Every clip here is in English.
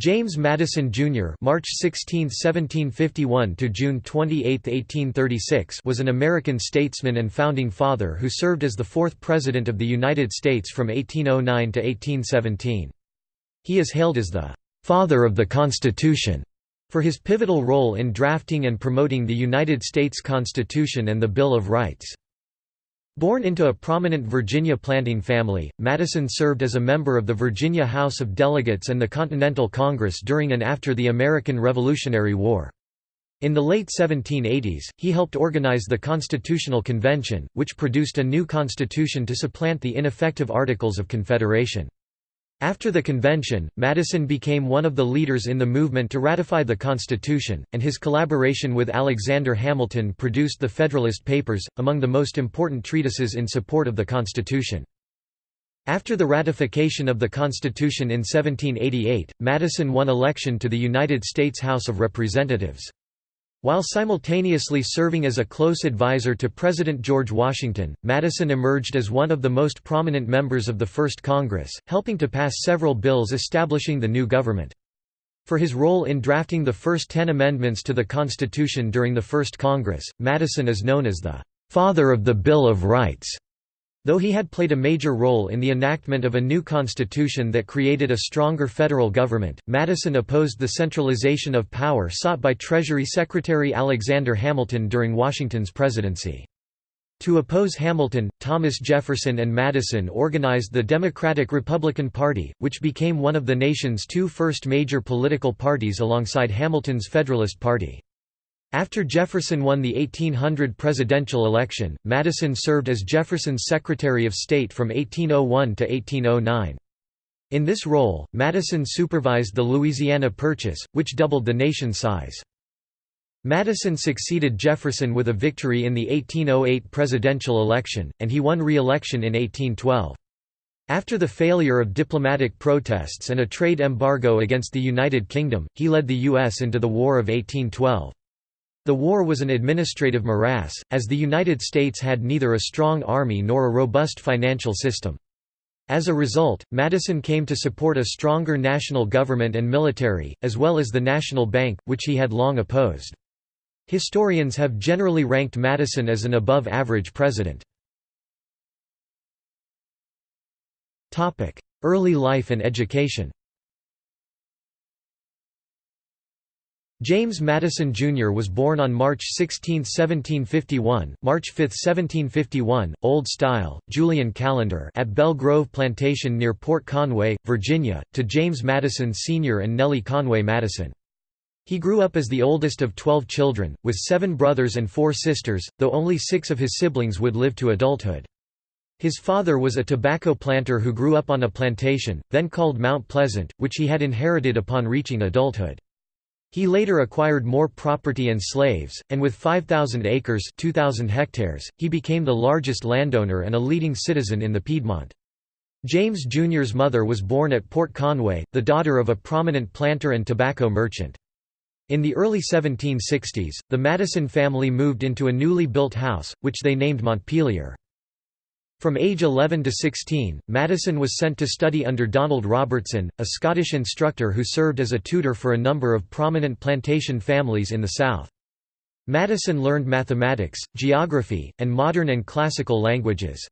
James Madison Jr. (March 16, 1751 to June 28, 1836) was an American statesman and founding father who served as the fourth president of the United States from 1809 to 1817. He is hailed as the father of the Constitution for his pivotal role in drafting and promoting the United States Constitution and the Bill of Rights. Born into a prominent Virginia planting family, Madison served as a member of the Virginia House of Delegates and the Continental Congress during and after the American Revolutionary War. In the late 1780s, he helped organize the Constitutional Convention, which produced a new constitution to supplant the ineffective Articles of Confederation. After the convention, Madison became one of the leaders in the movement to ratify the Constitution, and his collaboration with Alexander Hamilton produced the Federalist Papers, among the most important treatises in support of the Constitution. After the ratification of the Constitution in 1788, Madison won election to the United States House of Representatives. While simultaneously serving as a close advisor to President George Washington, Madison emerged as one of the most prominent members of the First Congress, helping to pass several bills establishing the new government. For his role in drafting the first ten amendments to the Constitution during the First Congress, Madison is known as the "...father of the Bill of Rights." Though he had played a major role in the enactment of a new constitution that created a stronger federal government, Madison opposed the centralization of power sought by Treasury Secretary Alexander Hamilton during Washington's presidency. To oppose Hamilton, Thomas Jefferson and Madison organized the Democratic-Republican Party, which became one of the nation's two first major political parties alongside Hamilton's Federalist Party. After Jefferson won the 1800 presidential election, Madison served as Jefferson's Secretary of State from 1801 to 1809. In this role, Madison supervised the Louisiana Purchase, which doubled the nation's size. Madison succeeded Jefferson with a victory in the 1808 presidential election, and he won re-election in 1812. After the failure of diplomatic protests and a trade embargo against the United Kingdom, he led the U.S. into the War of 1812. The war was an administrative morass, as the United States had neither a strong army nor a robust financial system. As a result, Madison came to support a stronger national government and military, as well as the National Bank, which he had long opposed. Historians have generally ranked Madison as an above-average president. Early life and education James Madison Jr. was born on March 16, 1751, March 5, 1751, Old Style, Julian calendar at Belle Grove Plantation near Port Conway, Virginia, to James Madison Sr. and Nellie Conway Madison. He grew up as the oldest of twelve children, with seven brothers and four sisters, though only six of his siblings would live to adulthood. His father was a tobacco planter who grew up on a plantation, then called Mount Pleasant, which he had inherited upon reaching adulthood. He later acquired more property and slaves, and with 5,000 acres 2,000 hectares, he became the largest landowner and a leading citizen in the Piedmont. James Jr.'s mother was born at Port Conway, the daughter of a prominent planter and tobacco merchant. In the early 1760s, the Madison family moved into a newly built house, which they named Montpelier. From age 11 to 16, Madison was sent to study under Donald Robertson, a Scottish instructor who served as a tutor for a number of prominent plantation families in the South. Madison learned mathematics, geography, and modern and classical languages.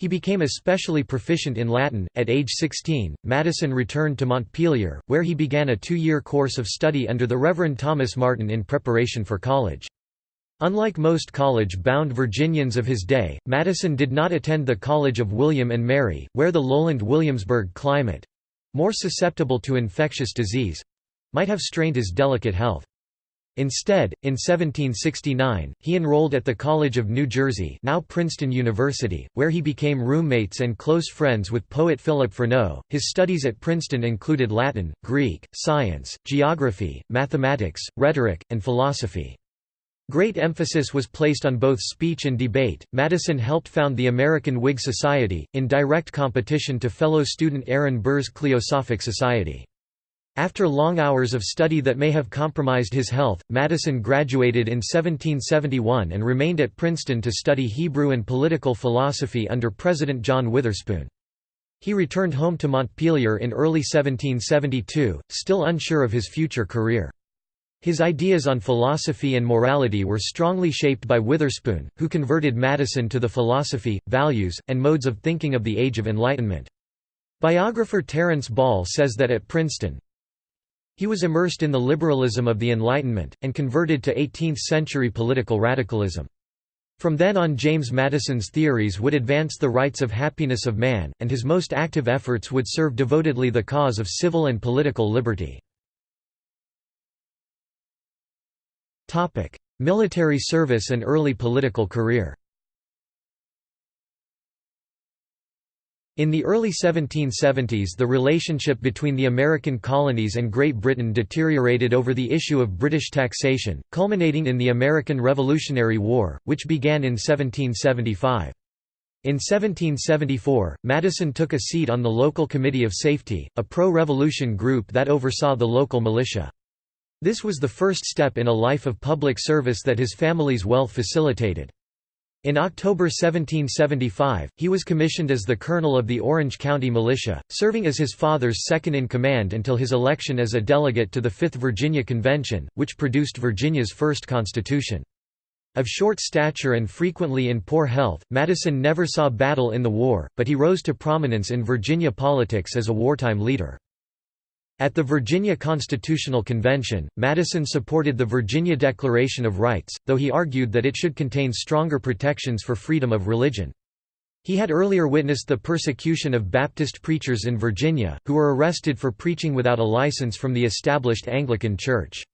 He became especially proficient in Latin. At age 16, Madison returned to Montpelier, where he began a two year course of study under the Reverend Thomas Martin in preparation for college. Unlike most college-bound Virginians of his day, Madison did not attend the College of William and Mary, where the lowland Williamsburg climate—more susceptible to infectious disease—might have strained his delicate health. Instead, in 1769, he enrolled at the College of New Jersey now Princeton University, where he became roommates and close friends with poet Philip Freneau. His studies at Princeton included Latin, Greek, science, geography, mathematics, rhetoric, and philosophy. Great emphasis was placed on both speech and debate. Madison helped found the American Whig Society, in direct competition to fellow student Aaron Burr's Cliosophic Society. After long hours of study that may have compromised his health, Madison graduated in 1771 and remained at Princeton to study Hebrew and political philosophy under President John Witherspoon. He returned home to Montpelier in early 1772, still unsure of his future career. His ideas on philosophy and morality were strongly shaped by Witherspoon, who converted Madison to the philosophy, values, and modes of thinking of the Age of Enlightenment. Biographer Terence Ball says that at Princeton, he was immersed in the liberalism of the Enlightenment, and converted to 18th-century political radicalism. From then on James Madison's theories would advance the rights of happiness of man, and his most active efforts would serve devotedly the cause of civil and political liberty. Military service and early political career In the early 1770s the relationship between the American colonies and Great Britain deteriorated over the issue of British taxation, culminating in the American Revolutionary War, which began in 1775. In 1774, Madison took a seat on the local Committee of Safety, a pro-revolution group that oversaw the local militia. This was the first step in a life of public service that his family's wealth facilitated. In October 1775, he was commissioned as the colonel of the Orange County Militia, serving as his father's second-in-command until his election as a delegate to the Fifth Virginia Convention, which produced Virginia's first constitution. Of short stature and frequently in poor health, Madison never saw battle in the war, but he rose to prominence in Virginia politics as a wartime leader. At the Virginia Constitutional Convention, Madison supported the Virginia Declaration of Rights, though he argued that it should contain stronger protections for freedom of religion. He had earlier witnessed the persecution of Baptist preachers in Virginia, who were arrested for preaching without a license from the established Anglican Church.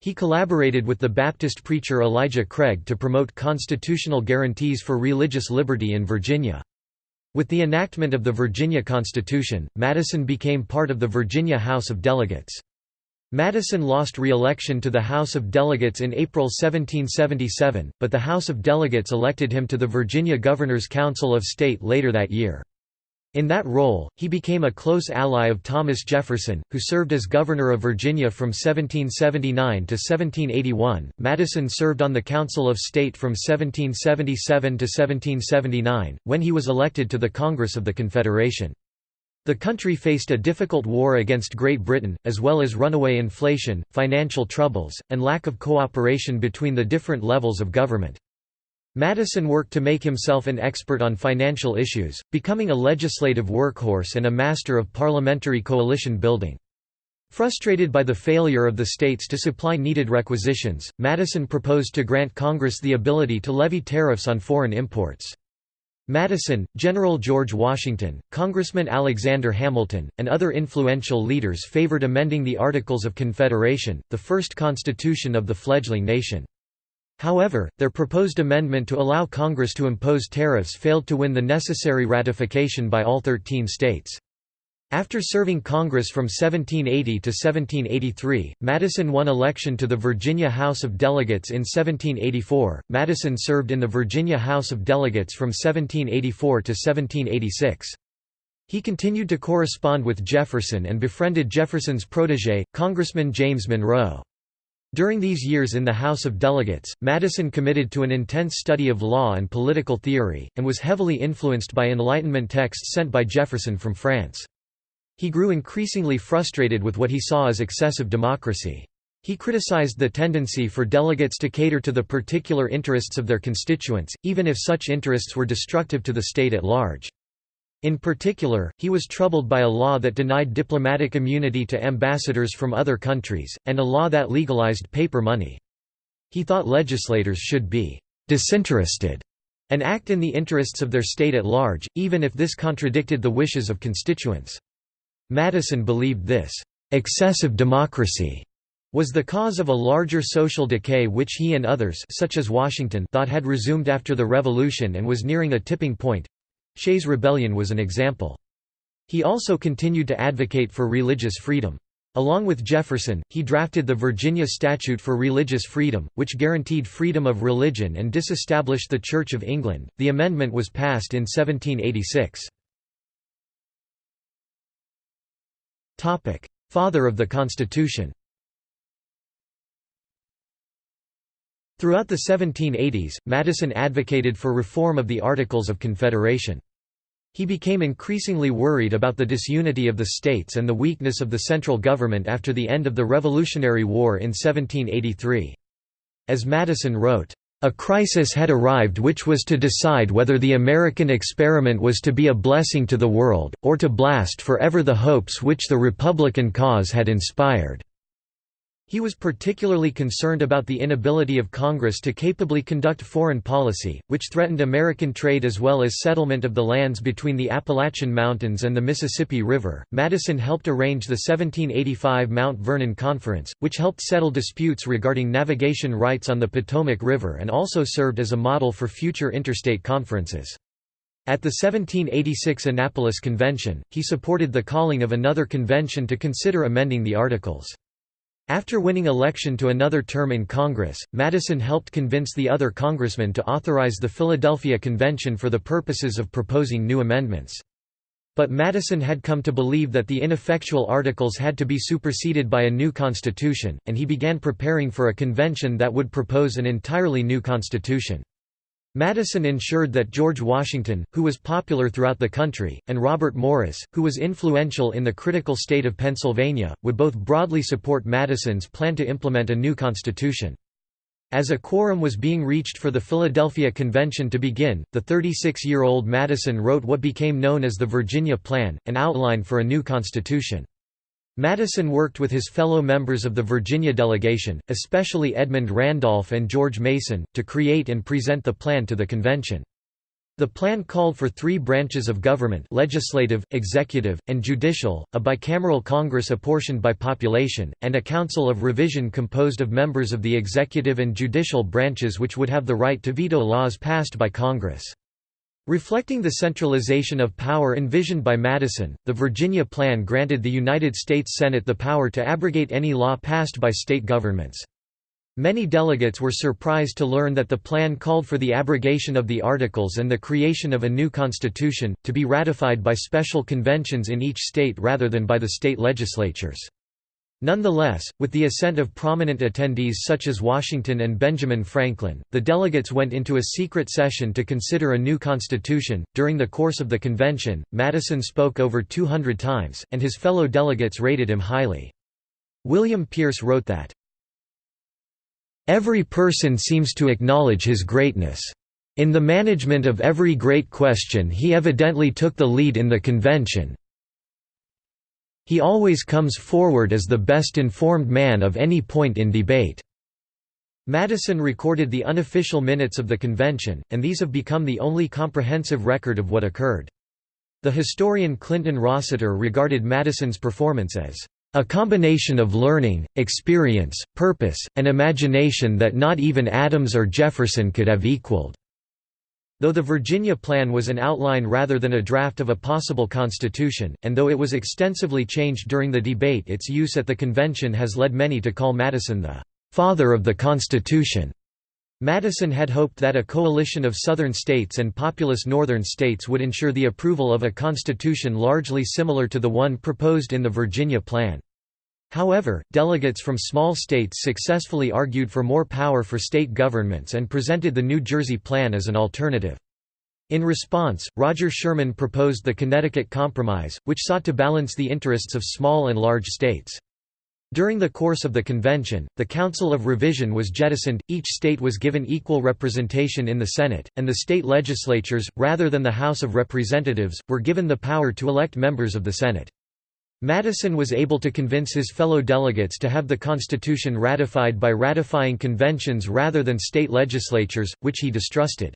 He collaborated with the Baptist preacher Elijah Craig to promote constitutional guarantees for religious liberty in Virginia. With the enactment of the Virginia Constitution, Madison became part of the Virginia House of Delegates. Madison lost re-election to the House of Delegates in April 1777, but the House of Delegates elected him to the Virginia Governor's Council of State later that year. In that role, he became a close ally of Thomas Jefferson, who served as governor of Virginia from 1779 to 1781. Madison served on the Council of State from 1777 to 1779, when he was elected to the Congress of the Confederation. The country faced a difficult war against Great Britain, as well as runaway inflation, financial troubles, and lack of cooperation between the different levels of government. Madison worked to make himself an expert on financial issues, becoming a legislative workhorse and a master of parliamentary coalition building. Frustrated by the failure of the states to supply needed requisitions, Madison proposed to grant Congress the ability to levy tariffs on foreign imports. Madison, General George Washington, Congressman Alexander Hamilton, and other influential leaders favored amending the Articles of Confederation, the first constitution of the fledgling nation. However, their proposed amendment to allow Congress to impose tariffs failed to win the necessary ratification by all 13 states. After serving Congress from 1780 to 1783, Madison won election to the Virginia House of Delegates in 1784. Madison served in the Virginia House of Delegates from 1784 to 1786. He continued to correspond with Jefferson and befriended Jefferson's protege, Congressman James Monroe. During these years in the House of Delegates, Madison committed to an intense study of law and political theory, and was heavily influenced by Enlightenment texts sent by Jefferson from France. He grew increasingly frustrated with what he saw as excessive democracy. He criticized the tendency for delegates to cater to the particular interests of their constituents, even if such interests were destructive to the state at large. In particular, he was troubled by a law that denied diplomatic immunity to ambassadors from other countries, and a law that legalized paper money. He thought legislators should be «disinterested» and act in the interests of their state at large, even if this contradicted the wishes of constituents. Madison believed this «excessive democracy» was the cause of a larger social decay which he and others such as Washington thought had resumed after the Revolution and was nearing a tipping point, Shays' Rebellion was an example. He also continued to advocate for religious freedom. Along with Jefferson, he drafted the Virginia Statute for Religious Freedom, which guaranteed freedom of religion and disestablished the Church of England. The amendment was passed in 1786. Topic: Father of the Constitution. Throughout the 1780s, Madison advocated for reform of the Articles of Confederation. He became increasingly worried about the disunity of the states and the weakness of the central government after the end of the Revolutionary War in 1783. As Madison wrote, a crisis had arrived which was to decide whether the American experiment was to be a blessing to the world, or to blast forever the hopes which the Republican cause had inspired. He was particularly concerned about the inability of Congress to capably conduct foreign policy, which threatened American trade as well as settlement of the lands between the Appalachian Mountains and the Mississippi River. Madison helped arrange the 1785 Mount Vernon Conference, which helped settle disputes regarding navigation rights on the Potomac River and also served as a model for future interstate conferences. At the 1786 Annapolis Convention, he supported the calling of another convention to consider amending the Articles. After winning election to another term in Congress, Madison helped convince the other congressmen to authorize the Philadelphia Convention for the purposes of proposing new amendments. But Madison had come to believe that the ineffectual articles had to be superseded by a new constitution, and he began preparing for a convention that would propose an entirely new constitution. Madison ensured that George Washington, who was popular throughout the country, and Robert Morris, who was influential in the critical state of Pennsylvania, would both broadly support Madison's plan to implement a new constitution. As a quorum was being reached for the Philadelphia Convention to begin, the 36-year-old Madison wrote what became known as the Virginia Plan, an outline for a new constitution. Madison worked with his fellow members of the Virginia delegation, especially Edmund Randolph and George Mason, to create and present the plan to the convention. The plan called for three branches of government legislative, executive, and judicial, a bicameral Congress apportioned by population, and a council of revision composed of members of the executive and judicial branches which would have the right to veto laws passed by Congress. Reflecting the centralization of power envisioned by Madison, the Virginia Plan granted the United States Senate the power to abrogate any law passed by state governments. Many delegates were surprised to learn that the plan called for the abrogation of the Articles and the creation of a new constitution, to be ratified by special conventions in each state rather than by the state legislatures. Nonetheless, with the assent of prominent attendees such as Washington and Benjamin Franklin, the delegates went into a secret session to consider a new constitution. During the course of the convention, Madison spoke over 200 times, and his fellow delegates rated him highly. William Pierce wrote that, Every person seems to acknowledge his greatness. In the management of every great question he evidently took the lead in the convention, he always comes forward as the best informed man of any point in debate." Madison recorded the unofficial minutes of the convention, and these have become the only comprehensive record of what occurred. The historian Clinton Rossiter regarded Madison's performance as a combination of learning, experience, purpose, and imagination that not even Adams or Jefferson could have equaled. Though the Virginia Plan was an outline rather than a draft of a possible constitution, and though it was extensively changed during the debate its use at the convention has led many to call Madison the «father of the Constitution». Madison had hoped that a coalition of Southern states and populous Northern states would ensure the approval of a constitution largely similar to the one proposed in the Virginia Plan. However, delegates from small states successfully argued for more power for state governments and presented the New Jersey Plan as an alternative. In response, Roger Sherman proposed the Connecticut Compromise, which sought to balance the interests of small and large states. During the course of the convention, the Council of Revision was jettisoned, each state was given equal representation in the Senate, and the state legislatures, rather than the House of Representatives, were given the power to elect members of the Senate. Madison was able to convince his fellow delegates to have the Constitution ratified by ratifying conventions rather than state legislatures, which he distrusted.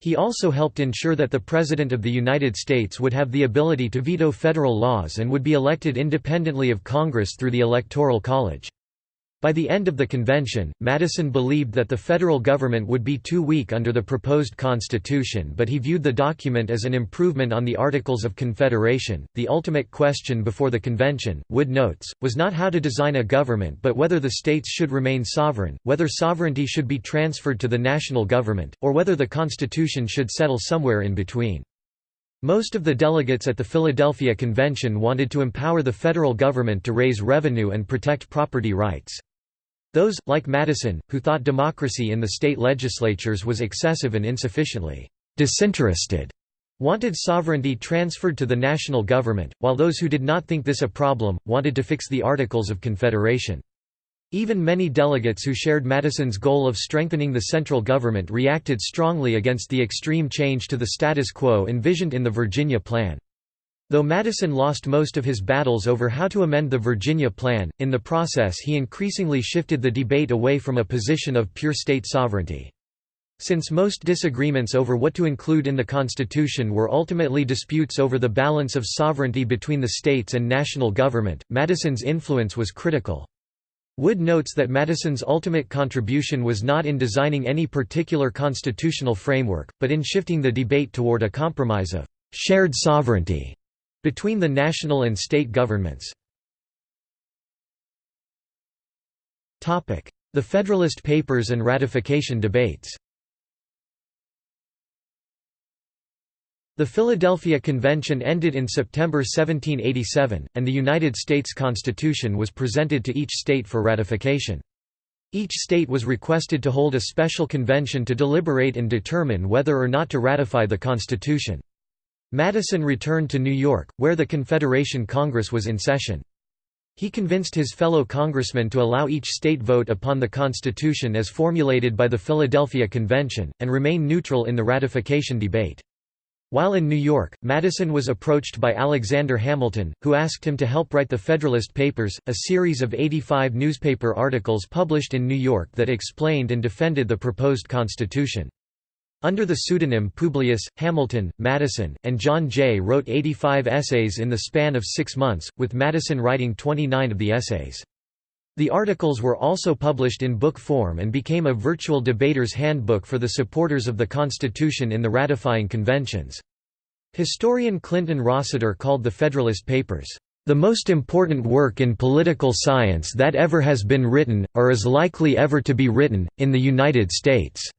He also helped ensure that the President of the United States would have the ability to veto federal laws and would be elected independently of Congress through the Electoral College. By the end of the convention, Madison believed that the federal government would be too weak under the proposed constitution, but he viewed the document as an improvement on the Articles of Confederation. The ultimate question before the convention, Wood notes, was not how to design a government but whether the states should remain sovereign, whether sovereignty should be transferred to the national government, or whether the constitution should settle somewhere in between. Most of the delegates at the Philadelphia Convention wanted to empower the federal government to raise revenue and protect property rights. Those, like Madison, who thought democracy in the state legislatures was excessive and insufficiently disinterested, wanted sovereignty transferred to the national government, while those who did not think this a problem, wanted to fix the Articles of Confederation. Even many delegates who shared Madison's goal of strengthening the central government reacted strongly against the extreme change to the status quo envisioned in the Virginia Plan. Though Madison lost most of his battles over how to amend the Virginia Plan, in the process he increasingly shifted the debate away from a position of pure state sovereignty. Since most disagreements over what to include in the Constitution were ultimately disputes over the balance of sovereignty between the states and national government, Madison's influence was critical. Wood notes that Madison's ultimate contribution was not in designing any particular constitutional framework, but in shifting the debate toward a compromise of «shared sovereignty» between the national and state governments. The Federalist Papers and ratification debates The Philadelphia Convention ended in September 1787, and the United States Constitution was presented to each state for ratification. Each state was requested to hold a special convention to deliberate and determine whether or not to ratify the Constitution. Madison returned to New York, where the Confederation Congress was in session. He convinced his fellow congressmen to allow each state vote upon the Constitution as formulated by the Philadelphia Convention, and remain neutral in the ratification debate. While in New York, Madison was approached by Alexander Hamilton, who asked him to help write the Federalist Papers, a series of 85 newspaper articles published in New York that explained and defended the proposed Constitution. Under the pseudonym Publius, Hamilton, Madison, and John Jay wrote 85 essays in the span of six months, with Madison writing 29 of the essays. The articles were also published in book form and became a virtual debater's handbook for the supporters of the Constitution in the ratifying conventions. Historian Clinton Rossiter called the Federalist Papers, "...the most important work in political science that ever has been written, or is likely ever to be written, in the United States."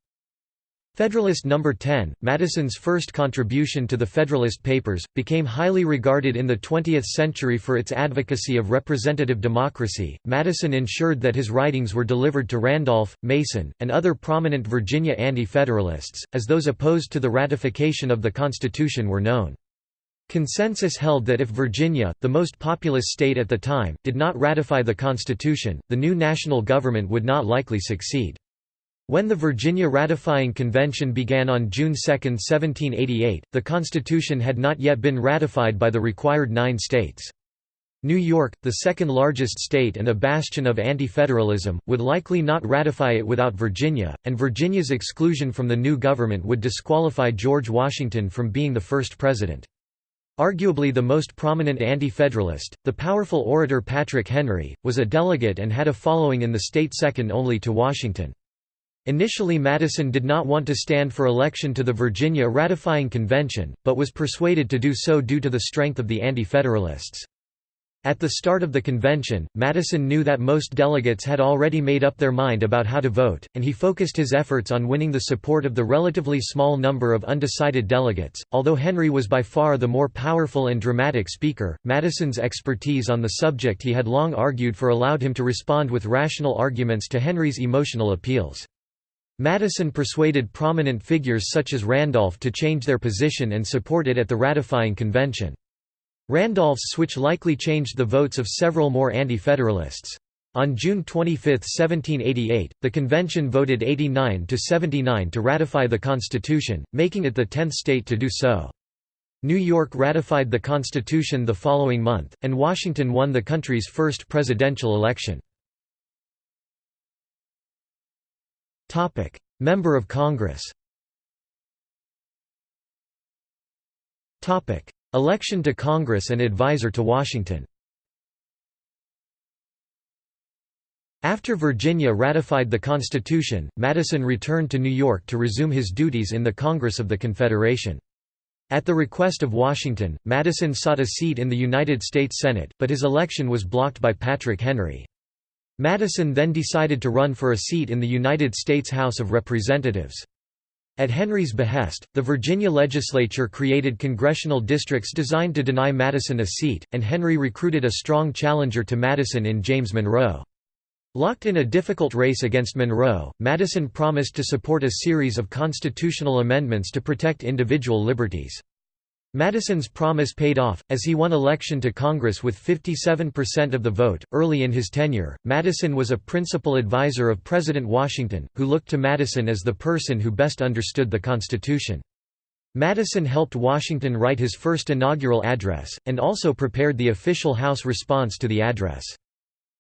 Federalist No. 10, Madison's first contribution to the Federalist Papers, became highly regarded in the 20th century for its advocacy of representative democracy. Madison ensured that his writings were delivered to Randolph, Mason, and other prominent Virginia Anti Federalists, as those opposed to the ratification of the Constitution were known. Consensus held that if Virginia, the most populous state at the time, did not ratify the Constitution, the new national government would not likely succeed. When the Virginia Ratifying Convention began on June 2, 1788, the Constitution had not yet been ratified by the required nine states. New York, the second largest state and a bastion of anti-federalism, would likely not ratify it without Virginia, and Virginia's exclusion from the new government would disqualify George Washington from being the first president. Arguably the most prominent anti-federalist, the powerful orator Patrick Henry, was a delegate and had a following in the state second only to Washington. Initially Madison did not want to stand for election to the Virginia Ratifying Convention, but was persuaded to do so due to the strength of the Anti-Federalists. At the start of the convention, Madison knew that most delegates had already made up their mind about how to vote, and he focused his efforts on winning the support of the relatively small number of undecided delegates. Although Henry was by far the more powerful and dramatic speaker, Madison's expertise on the subject he had long argued for allowed him to respond with rational arguments to Henry's emotional appeals. Madison persuaded prominent figures such as Randolph to change their position and support it at the ratifying convention. Randolph's switch likely changed the votes of several more anti-federalists. On June 25, 1788, the convention voted 89 to 79 to ratify the Constitution, making it the tenth state to do so. New York ratified the Constitution the following month, and Washington won the country's first presidential election. Member of Congress Election to Congress and advisor to Washington After Virginia ratified the Constitution, Madison returned to New York to resume his duties in the Congress of the Confederation. At the request of Washington, Madison sought a seat in the United States Senate, but his election was blocked by Patrick Henry. Madison then decided to run for a seat in the United States House of Representatives. At Henry's behest, the Virginia legislature created congressional districts designed to deny Madison a seat, and Henry recruited a strong challenger to Madison in James Monroe. Locked in a difficult race against Monroe, Madison promised to support a series of constitutional amendments to protect individual liberties. Madison's promise paid off, as he won election to Congress with 57% of the vote. Early in his tenure, Madison was a principal advisor of President Washington, who looked to Madison as the person who best understood the Constitution. Madison helped Washington write his first inaugural address, and also prepared the official House response to the address.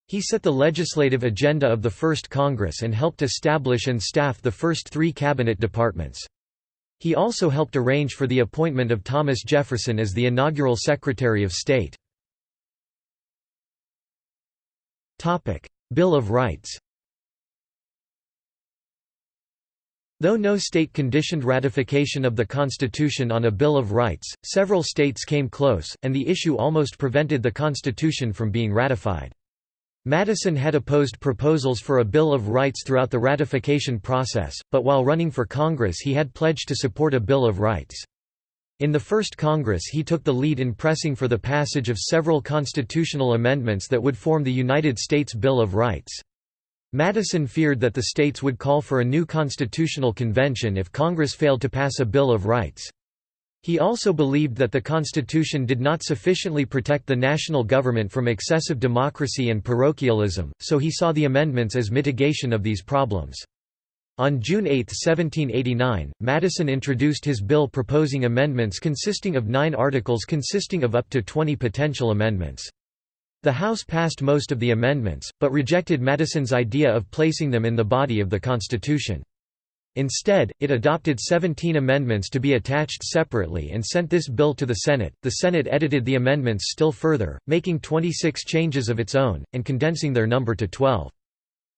He set the legislative agenda of the First Congress and helped establish and staff the first three cabinet departments. He also helped arrange for the appointment of Thomas Jefferson as the inaugural Secretary of State. Bill of Rights Though no state conditioned ratification of the Constitution on a Bill of Rights, several states came close, and the issue almost prevented the Constitution from being ratified. Madison had opposed proposals for a Bill of Rights throughout the ratification process, but while running for Congress he had pledged to support a Bill of Rights. In the first Congress he took the lead in pressing for the passage of several constitutional amendments that would form the United States Bill of Rights. Madison feared that the states would call for a new constitutional convention if Congress failed to pass a Bill of Rights. He also believed that the Constitution did not sufficiently protect the national government from excessive democracy and parochialism, so he saw the amendments as mitigation of these problems. On June 8, 1789, Madison introduced his bill proposing amendments consisting of nine articles consisting of up to 20 potential amendments. The House passed most of the amendments, but rejected Madison's idea of placing them in the body of the Constitution. Instead, it adopted 17 amendments to be attached separately and sent this bill to the Senate. The Senate edited the amendments still further, making 26 changes of its own, and condensing their number to 12.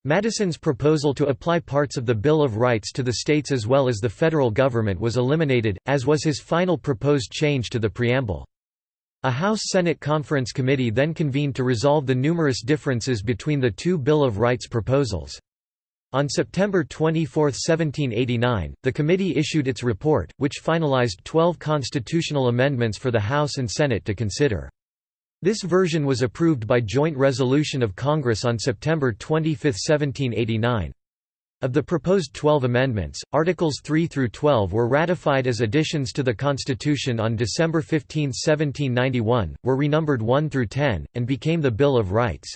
Madison's proposal to apply parts of the Bill of Rights to the states as well as the federal government was eliminated, as was his final proposed change to the preamble. A House-Senate Conference Committee then convened to resolve the numerous differences between the two Bill of Rights proposals. On September 24, 1789, the committee issued its report, which finalized 12 constitutional amendments for the House and Senate to consider. This version was approved by joint resolution of Congress on September 25, 1789. Of the proposed 12 amendments, Articles 3 through 12 were ratified as additions to the Constitution on December 15, 1791, were renumbered 1 through 10, and became the Bill of Rights.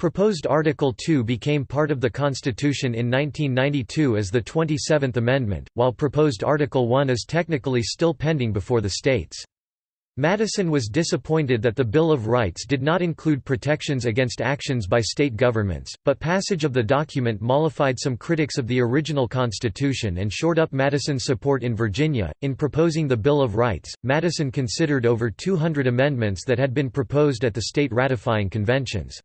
Proposed Article 2 became part of the Constitution in 1992 as the 27th Amendment, while proposed Article 1 is technically still pending before the states. Madison was disappointed that the Bill of Rights did not include protections against actions by state governments, but passage of the document mollified some critics of the original Constitution and shored up Madison's support in Virginia. In proposing the Bill of Rights, Madison considered over 200 amendments that had been proposed at the state ratifying conventions.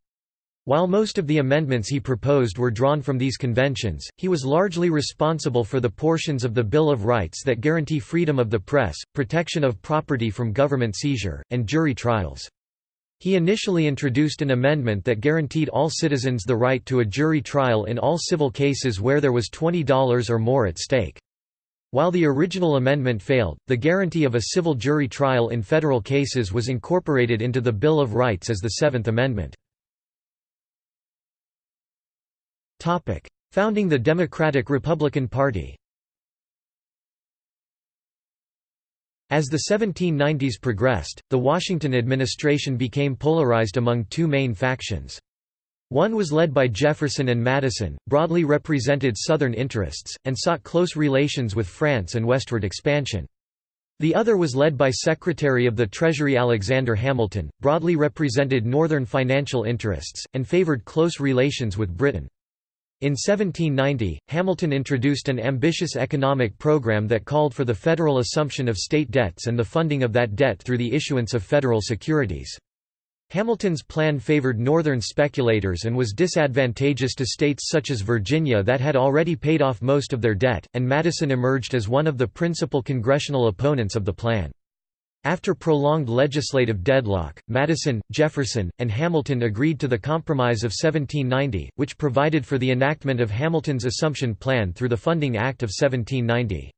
While most of the amendments he proposed were drawn from these conventions, he was largely responsible for the portions of the Bill of Rights that guarantee freedom of the press, protection of property from government seizure, and jury trials. He initially introduced an amendment that guaranteed all citizens the right to a jury trial in all civil cases where there was $20 or more at stake. While the original amendment failed, the guarantee of a civil jury trial in federal cases was incorporated into the Bill of Rights as the Seventh Amendment. Founding the Democratic-Republican Party As the 1790s progressed, the Washington administration became polarized among two main factions. One was led by Jefferson and Madison, broadly represented Southern interests, and sought close relations with France and westward expansion. The other was led by Secretary of the Treasury Alexander Hamilton, broadly represented Northern financial interests, and favored close relations with Britain. In 1790, Hamilton introduced an ambitious economic program that called for the federal assumption of state debts and the funding of that debt through the issuance of federal securities. Hamilton's plan favored northern speculators and was disadvantageous to states such as Virginia that had already paid off most of their debt, and Madison emerged as one of the principal congressional opponents of the plan. After prolonged legislative deadlock, Madison, Jefferson, and Hamilton agreed to the Compromise of 1790, which provided for the enactment of Hamilton's Assumption Plan through the Funding Act of 1790.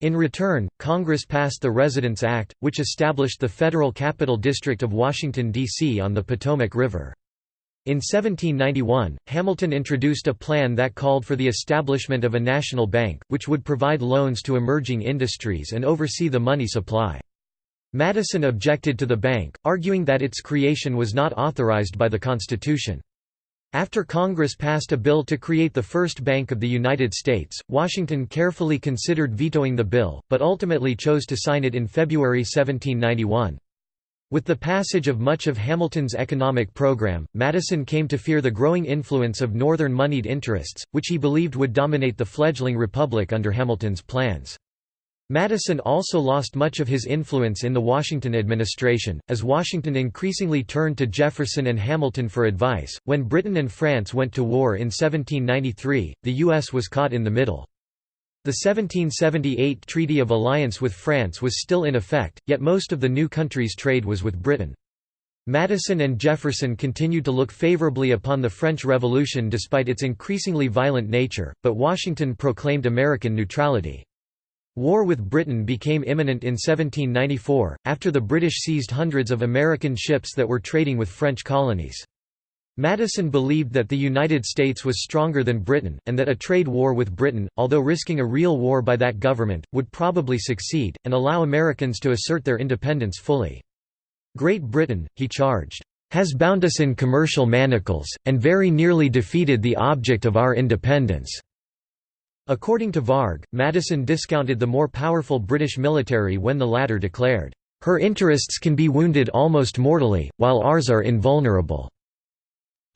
In return, Congress passed the Residence Act, which established the Federal Capital District of Washington, D.C. on the Potomac River. In 1791, Hamilton introduced a plan that called for the establishment of a national bank, which would provide loans to emerging industries and oversee the money supply. Madison objected to the bank, arguing that its creation was not authorized by the Constitution. After Congress passed a bill to create the first bank of the United States, Washington carefully considered vetoing the bill, but ultimately chose to sign it in February 1791. With the passage of much of Hamilton's economic program, Madison came to fear the growing influence of Northern moneyed interests, which he believed would dominate the fledgling republic under Hamilton's plans. Madison also lost much of his influence in the Washington administration, as Washington increasingly turned to Jefferson and Hamilton for advice. When Britain and France went to war in 1793, the U.S. was caught in the middle. The 1778 Treaty of Alliance with France was still in effect, yet most of the new country's trade was with Britain. Madison and Jefferson continued to look favorably upon the French Revolution despite its increasingly violent nature, but Washington proclaimed American neutrality. War with Britain became imminent in 1794, after the British seized hundreds of American ships that were trading with French colonies. Madison believed that the United States was stronger than Britain, and that a trade war with Britain, although risking a real war by that government, would probably succeed, and allow Americans to assert their independence fully. Great Britain, he charged, has bound us in commercial manacles, and very nearly defeated the object of our independence. According to Varg, Madison discounted the more powerful British military when the latter declared, "...her interests can be wounded almost mortally, while ours are invulnerable."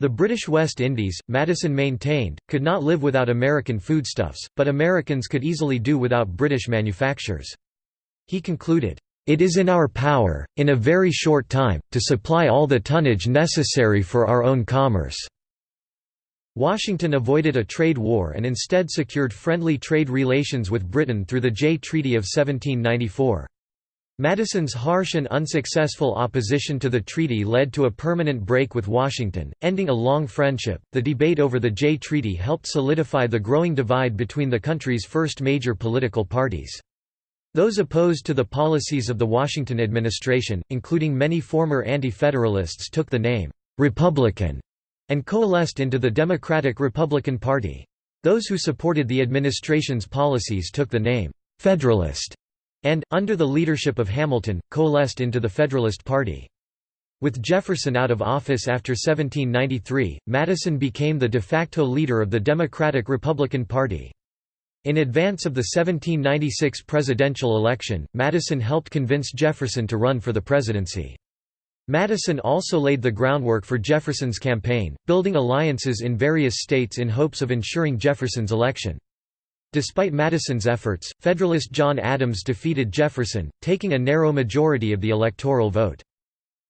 The British West Indies, Madison maintained, could not live without American foodstuffs, but Americans could easily do without British manufactures. He concluded, "...it is in our power, in a very short time, to supply all the tonnage necessary for our own commerce." Washington avoided a trade war and instead secured friendly trade relations with Britain through the Jay Treaty of 1794. Madison's harsh and unsuccessful opposition to the treaty led to a permanent break with Washington, ending a long friendship. The debate over the Jay Treaty helped solidify the growing divide between the country's first major political parties. Those opposed to the policies of the Washington administration, including many former anti-federalists took the name Republican and coalesced into the Democratic-Republican Party. Those who supported the administration's policies took the name «Federalist» and, under the leadership of Hamilton, coalesced into the Federalist Party. With Jefferson out of office after 1793, Madison became the de facto leader of the Democratic-Republican Party. In advance of the 1796 presidential election, Madison helped convince Jefferson to run for the presidency. Madison also laid the groundwork for Jefferson's campaign, building alliances in various states in hopes of ensuring Jefferson's election. Despite Madison's efforts, Federalist John Adams defeated Jefferson, taking a narrow majority of the electoral vote.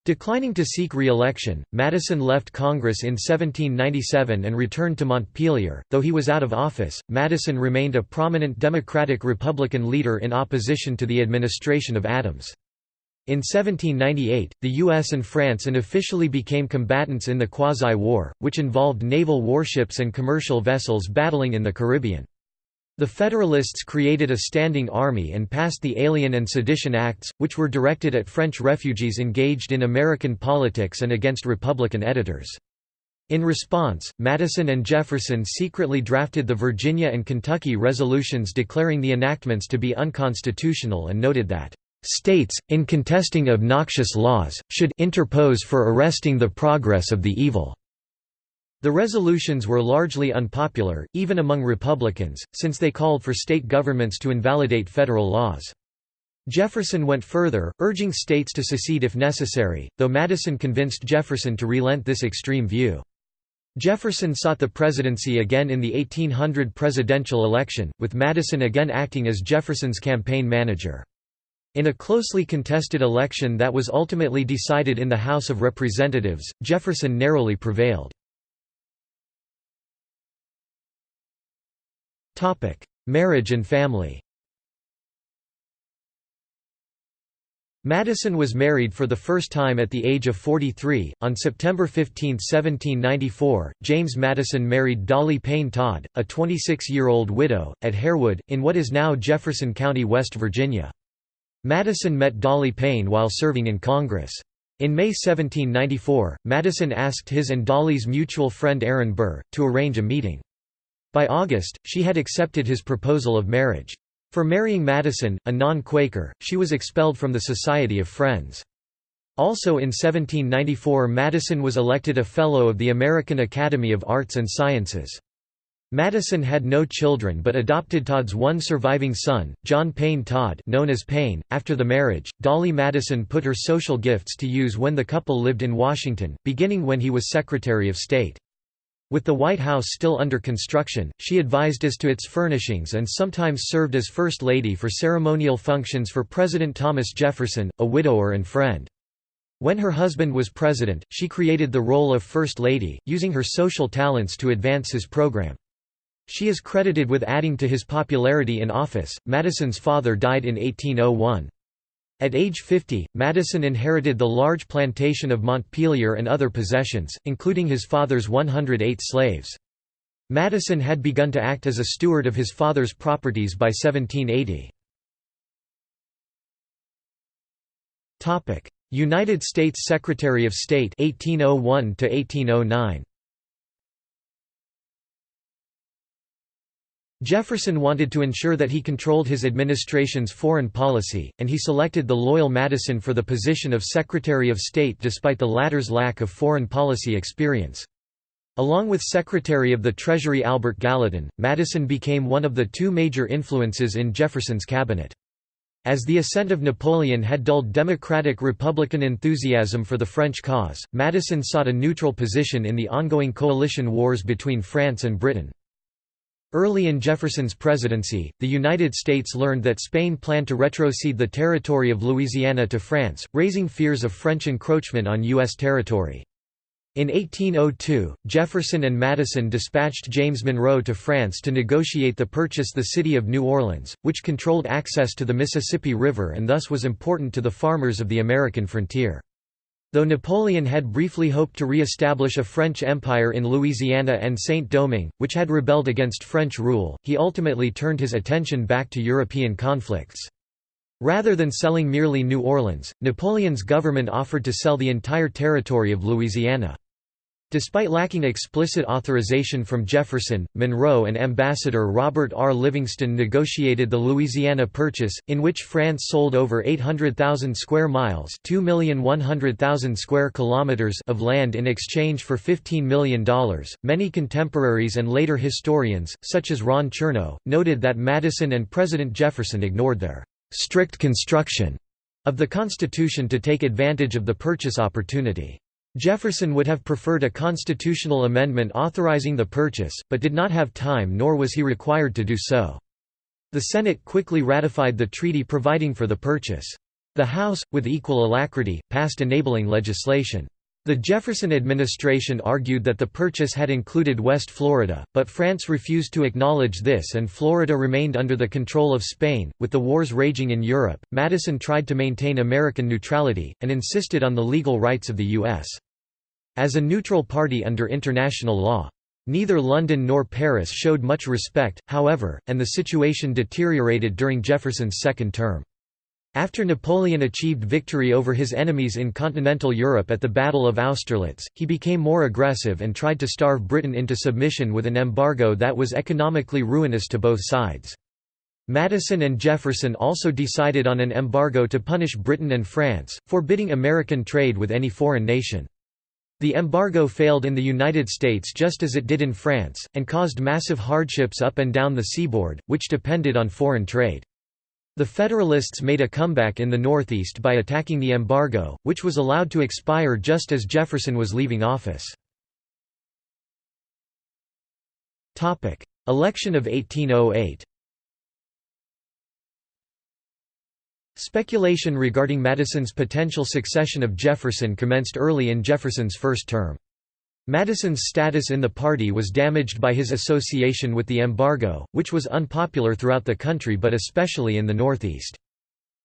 Declining to seek re-election, Madison left Congress in 1797 and returned to Montpelier. Though he was out of office, Madison remained a prominent Democratic-Republican leader in opposition to the administration of Adams. In 1798, the US and France unofficially became combatants in the Quasi-War, which involved naval warships and commercial vessels battling in the Caribbean. The Federalists created a standing army and passed the Alien and Sedition Acts, which were directed at French refugees engaged in American politics and against Republican editors. In response, Madison and Jefferson secretly drafted the Virginia and Kentucky resolutions declaring the enactments to be unconstitutional and noted that States, in contesting obnoxious laws, should interpose for arresting the progress of the evil." The resolutions were largely unpopular, even among Republicans, since they called for state governments to invalidate federal laws. Jefferson went further, urging states to secede if necessary, though Madison convinced Jefferson to relent this extreme view. Jefferson sought the presidency again in the 1800 presidential election, with Madison again acting as Jefferson's campaign manager. In a closely contested election that was ultimately decided in the House of Representatives, Jefferson narrowly prevailed. Marriage and family Madison was married for the first time at the age of 43. On September 15, 1794, James Madison married Dolley Payne Todd, a 26 year old widow, at Harewood, in what is now Jefferson County, West Virginia. Madison met Dolley Payne while serving in Congress. In May 1794, Madison asked his and Dolley's mutual friend Aaron Burr, to arrange a meeting. By August, she had accepted his proposal of marriage. For marrying Madison, a non-Quaker, she was expelled from the Society of Friends. Also in 1794 Madison was elected a Fellow of the American Academy of Arts and Sciences. Madison had no children but adopted Todd's one surviving son, John Payne Todd known as Payne. .After the marriage, Dolley Madison put her social gifts to use when the couple lived in Washington, beginning when he was Secretary of State. With the White House still under construction, she advised as to its furnishings and sometimes served as First Lady for ceremonial functions for President Thomas Jefferson, a widower and friend. When her husband was president, she created the role of First Lady, using her social talents to advance his program. She is credited with adding to his popularity in office. Madison's father died in 1801. At age 50, Madison inherited the large plantation of Montpelier and other possessions, including his father's 108 slaves. Madison had begun to act as a steward of his father's properties by 1780. United States Secretary of State 1801 to 1809 Jefferson wanted to ensure that he controlled his administration's foreign policy, and he selected the loyal Madison for the position of Secretary of State despite the latter's lack of foreign policy experience. Along with Secretary of the Treasury Albert Gallatin, Madison became one of the two major influences in Jefferson's cabinet. As the ascent of Napoleon had dulled Democratic-Republican enthusiasm for the French cause, Madison sought a neutral position in the ongoing coalition wars between France and Britain. Early in Jefferson's presidency, the United States learned that Spain planned to retrocede the territory of Louisiana to France, raising fears of French encroachment on U.S. territory. In 1802, Jefferson and Madison dispatched James Monroe to France to negotiate the purchase of the city of New Orleans, which controlled access to the Mississippi River and thus was important to the farmers of the American frontier. Though Napoleon had briefly hoped to re-establish a French empire in Louisiana and Saint-Domingue, which had rebelled against French rule, he ultimately turned his attention back to European conflicts. Rather than selling merely New Orleans, Napoleon's government offered to sell the entire territory of Louisiana. Despite lacking explicit authorization from Jefferson, Monroe and Ambassador Robert R. Livingston negotiated the Louisiana Purchase, in which France sold over 800,000 square miles square kilometers of land in exchange for $15 million. Many contemporaries and later historians, such as Ron Chernow, noted that Madison and President Jefferson ignored their strict construction of the Constitution to take advantage of the purchase opportunity. Jefferson would have preferred a constitutional amendment authorizing the purchase, but did not have time nor was he required to do so. The Senate quickly ratified the treaty providing for the purchase. The House, with equal alacrity, passed enabling legislation. The Jefferson administration argued that the purchase had included West Florida, but France refused to acknowledge this and Florida remained under the control of Spain. With the wars raging in Europe, Madison tried to maintain American neutrality, and insisted on the legal rights of the U.S. as a neutral party under international law. Neither London nor Paris showed much respect, however, and the situation deteriorated during Jefferson's second term. After Napoleon achieved victory over his enemies in continental Europe at the Battle of Austerlitz, he became more aggressive and tried to starve Britain into submission with an embargo that was economically ruinous to both sides. Madison and Jefferson also decided on an embargo to punish Britain and France, forbidding American trade with any foreign nation. The embargo failed in the United States just as it did in France, and caused massive hardships up and down the seaboard, which depended on foreign trade. The Federalists made a comeback in the Northeast by attacking the embargo, which was allowed to expire just as Jefferson was leaving office. Election of 1808 Speculation regarding Madison's potential succession of Jefferson commenced early in Jefferson's first term. Madison's status in the party was damaged by his association with the embargo, which was unpopular throughout the country but especially in the Northeast.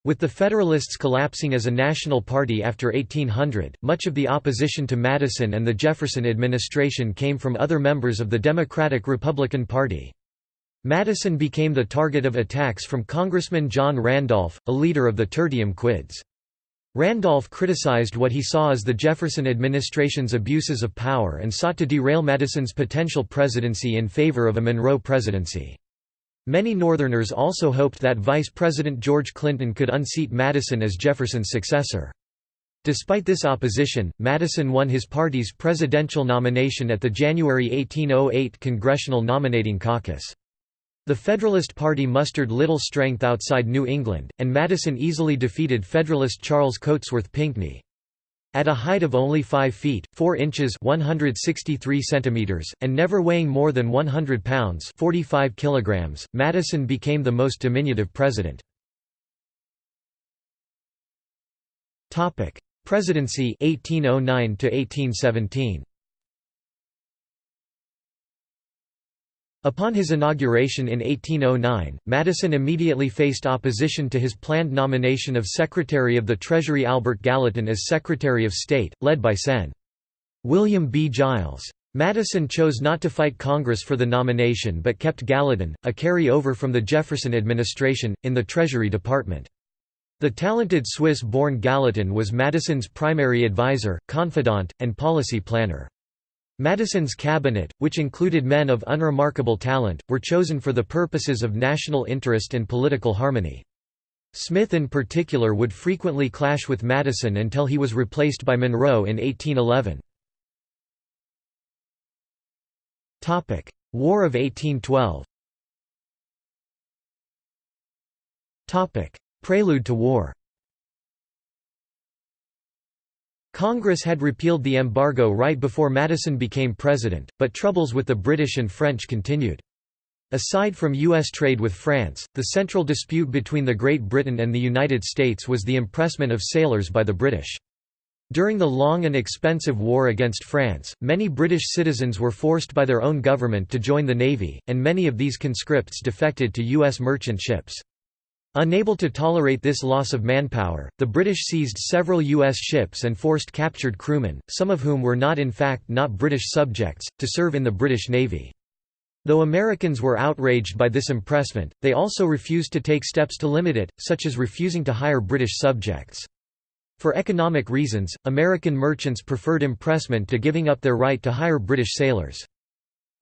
With the Federalists collapsing as a national party after 1800, much of the opposition to Madison and the Jefferson administration came from other members of the Democratic-Republican Party. Madison became the target of attacks from Congressman John Randolph, a leader of the Tertium Quids. Randolph criticized what he saw as the Jefferson administration's abuses of power and sought to derail Madison's potential presidency in favor of a Monroe presidency. Many Northerners also hoped that Vice President George Clinton could unseat Madison as Jefferson's successor. Despite this opposition, Madison won his party's presidential nomination at the January 1808 Congressional Nominating Caucus. The Federalist Party mustered little strength outside New England, and Madison easily defeated Federalist Charles Cotesworth Pinckney. At a height of only 5 feet, 4 inches 163 centimeters, and never weighing more than 100 pounds 45 kilograms, Madison became the most diminutive president. Presidency 1809 to 1817. Upon his inauguration in 1809, Madison immediately faced opposition to his planned nomination of Secretary of the Treasury Albert Gallatin as Secretary of State, led by Sen. William B. Giles. Madison chose not to fight Congress for the nomination but kept Gallatin, a carry-over from the Jefferson administration, in the Treasury Department. The talented Swiss-born Gallatin was Madison's primary advisor, confidant, and policy planner. Madison's cabinet, which included men of unremarkable talent, were chosen for the purposes of national interest and political harmony. Smith in particular would frequently clash with Madison until he was replaced by Monroe in 1811. War of 1812 Prelude to war Congress had repealed the embargo right before Madison became president, but troubles with the British and French continued. Aside from U.S. trade with France, the central dispute between the Great Britain and the United States was the impressment of sailors by the British. During the long and expensive war against France, many British citizens were forced by their own government to join the Navy, and many of these conscripts defected to U.S. merchant ships. Unable to tolerate this loss of manpower, the British seized several U.S. ships and forced captured crewmen, some of whom were not in fact not British subjects, to serve in the British Navy. Though Americans were outraged by this impressment, they also refused to take steps to limit it, such as refusing to hire British subjects. For economic reasons, American merchants preferred impressment to giving up their right to hire British sailors.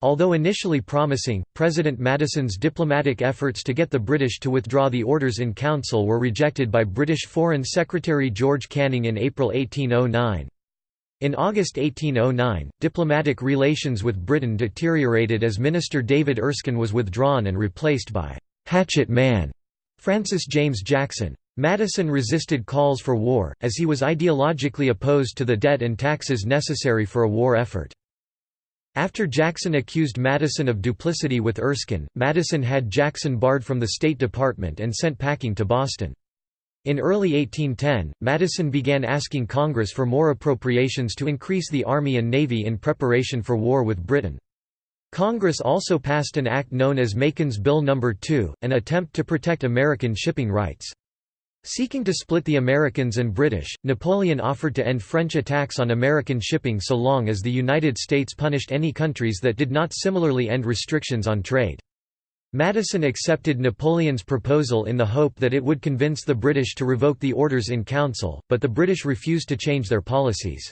Although initially promising, President Madison's diplomatic efforts to get the British to withdraw the orders in council were rejected by British Foreign Secretary George Canning in April 1809. In August 1809, diplomatic relations with Britain deteriorated as Minister David Erskine was withdrawn and replaced by «hatchet man» Francis James Jackson. Madison resisted calls for war, as he was ideologically opposed to the debt and taxes necessary for a war effort. After Jackson accused Madison of duplicity with Erskine, Madison had Jackson barred from the State Department and sent packing to Boston. In early 1810, Madison began asking Congress for more appropriations to increase the Army and Navy in preparation for war with Britain. Congress also passed an act known as Macon's Bill No. 2, an attempt to protect American shipping rights. Seeking to split the Americans and British, Napoleon offered to end French attacks on American shipping so long as the United States punished any countries that did not similarly end restrictions on trade. Madison accepted Napoleon's proposal in the hope that it would convince the British to revoke the orders in council, but the British refused to change their policies.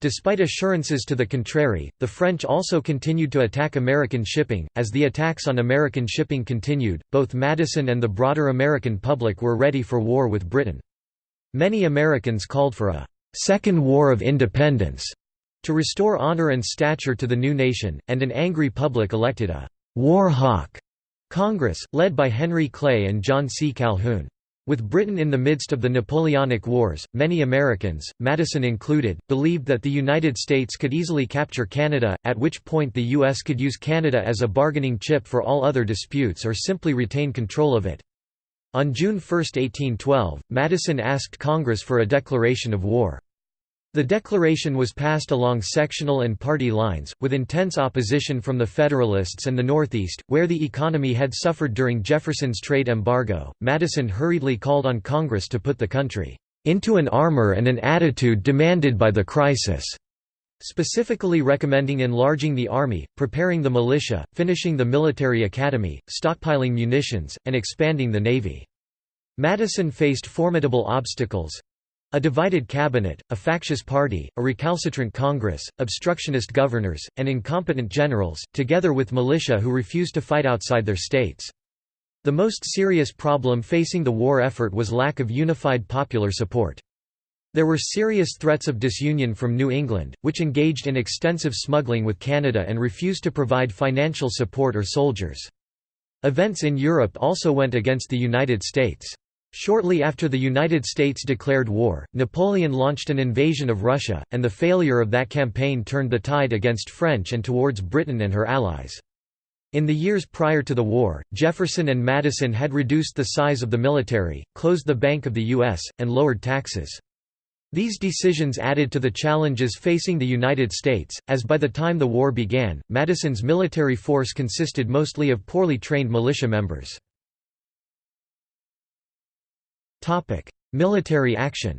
Despite assurances to the contrary, the French also continued to attack American shipping. As the attacks on American shipping continued, both Madison and the broader American public were ready for war with Britain. Many Americans called for a Second War of Independence to restore honor and stature to the new nation, and an angry public elected a war hawk Congress, led by Henry Clay and John C. Calhoun. With Britain in the midst of the Napoleonic Wars, many Americans, Madison included, believed that the United States could easily capture Canada, at which point the U.S. could use Canada as a bargaining chip for all other disputes or simply retain control of it. On June 1, 1812, Madison asked Congress for a declaration of war. The declaration was passed along sectional and party lines, with intense opposition from the Federalists and the Northeast, where the economy had suffered during Jefferson's trade embargo. Madison hurriedly called on Congress to put the country into an armor and an attitude demanded by the crisis, specifically recommending enlarging the army, preparing the militia, finishing the military academy, stockpiling munitions, and expanding the navy. Madison faced formidable obstacles, a divided cabinet, a factious party, a recalcitrant Congress, obstructionist governors, and incompetent generals, together with militia who refused to fight outside their states. The most serious problem facing the war effort was lack of unified popular support. There were serious threats of disunion from New England, which engaged in extensive smuggling with Canada and refused to provide financial support or soldiers. Events in Europe also went against the United States. Shortly after the United States declared war, Napoleon launched an invasion of Russia, and the failure of that campaign turned the tide against French and towards Britain and her allies. In the years prior to the war, Jefferson and Madison had reduced the size of the military, closed the Bank of the U.S., and lowered taxes. These decisions added to the challenges facing the United States, as by the time the war began, Madison's military force consisted mostly of poorly trained militia members. Military action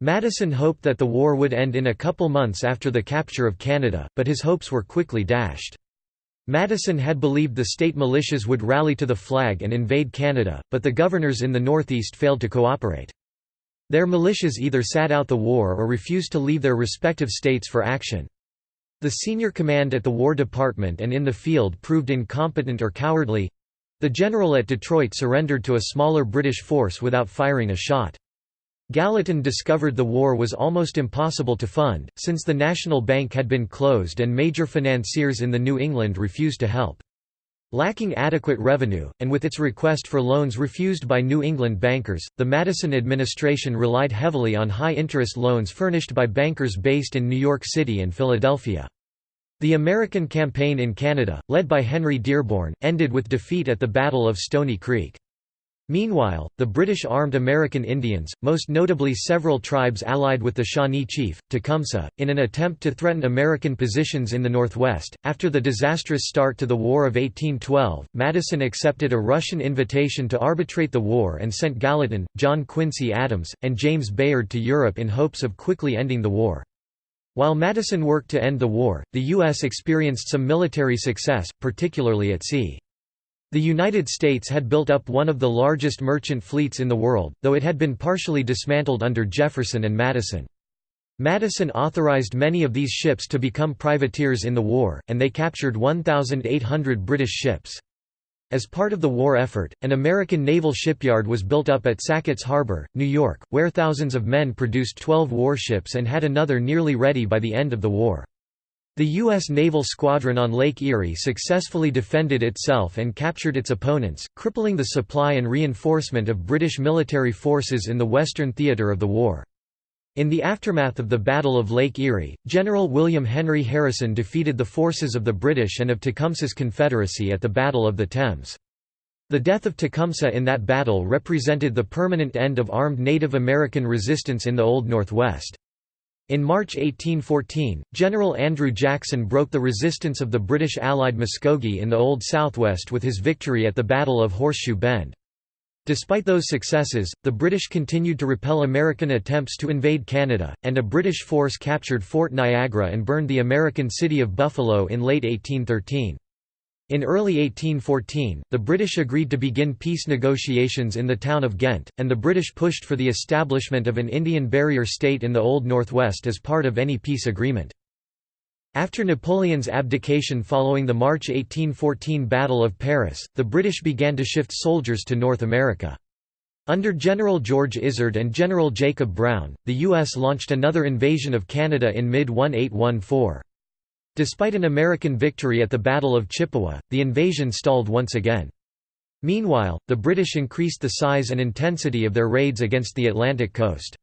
Madison hoped that the war would end in a couple months after the capture of Canada, but his hopes were quickly dashed. Madison had believed the state militias would rally to the flag and invade Canada, but the governors in the Northeast failed to cooperate. Their militias either sat out the war or refused to leave their respective states for action. The senior command at the War Department and in the field proved incompetent or cowardly. The general at Detroit surrendered to a smaller British force without firing a shot. Gallatin discovered the war was almost impossible to fund, since the National Bank had been closed and major financiers in the New England refused to help. Lacking adequate revenue, and with its request for loans refused by New England bankers, the Madison administration relied heavily on high-interest loans furnished by bankers based in New York City and Philadelphia. The American campaign in Canada, led by Henry Dearborn, ended with defeat at the Battle of Stony Creek. Meanwhile, the British armed American Indians, most notably several tribes allied with the Shawnee chief, Tecumseh, in an attempt to threaten American positions in the Northwest. After the disastrous start to the War of 1812, Madison accepted a Russian invitation to arbitrate the war and sent Gallatin, John Quincy Adams, and James Bayard to Europe in hopes of quickly ending the war. While Madison worked to end the war, the U.S. experienced some military success, particularly at sea. The United States had built up one of the largest merchant fleets in the world, though it had been partially dismantled under Jefferson and Madison. Madison authorized many of these ships to become privateers in the war, and they captured 1,800 British ships. As part of the war effort, an American naval shipyard was built up at Sackets Harbor, New York, where thousands of men produced 12 warships and had another nearly ready by the end of the war. The U.S. Naval Squadron on Lake Erie successfully defended itself and captured its opponents, crippling the supply and reinforcement of British military forces in the Western theatre of the war. In the aftermath of the Battle of Lake Erie, General William Henry Harrison defeated the forces of the British and of Tecumseh's Confederacy at the Battle of the Thames. The death of Tecumseh in that battle represented the permanent end of armed Native American resistance in the Old Northwest. In March 1814, General Andrew Jackson broke the resistance of the British allied Muskogee in the Old Southwest with his victory at the Battle of Horseshoe Bend. Despite those successes, the British continued to repel American attempts to invade Canada, and a British force captured Fort Niagara and burned the American city of Buffalo in late 1813. In early 1814, the British agreed to begin peace negotiations in the town of Ghent, and the British pushed for the establishment of an Indian barrier state in the Old Northwest as part of any peace agreement. After Napoleon's abdication following the March 1814 Battle of Paris, the British began to shift soldiers to North America. Under General George Izard and General Jacob Brown, the U.S. launched another invasion of Canada in mid-1814. Despite an American victory at the Battle of Chippewa, the invasion stalled once again. Meanwhile, the British increased the size and intensity of their raids against the Atlantic coast.